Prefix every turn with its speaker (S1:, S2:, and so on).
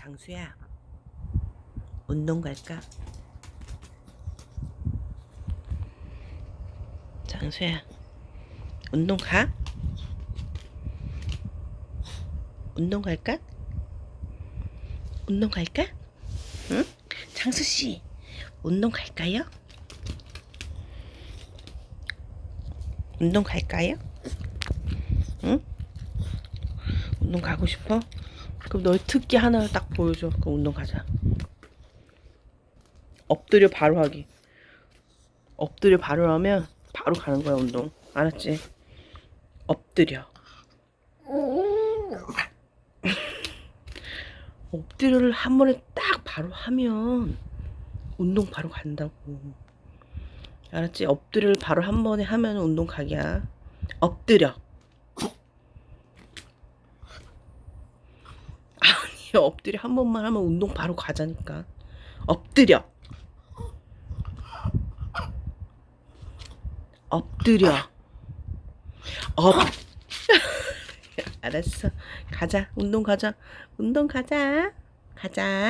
S1: 장수야 운동 갈까? 장수야 운동 가? 운동 갈까? 운동 갈까? 응? 장수씨 운동 갈까요? 운동 갈까요? 응? 운동 가고 싶어? 그럼 너의 특기 하나를 딱 보여줘. 그럼 운동 가자. 엎드려 바로 하기. 엎드려 바로 하면 바로 가는 거야 운동. 알았지? 엎드려. 엎드려를 한 번에 딱 바로 하면 운동 바로 간다고. 알았지? 엎드려를 바로 한 번에 하면 운동 가기야. 엎드려. 아니 엎드려 한 번만 하면 운동 바로 가자니까. 엎드려. 엎드려. 엎. 알았어. 가자. 운동 가자. 운동 가자. 가자.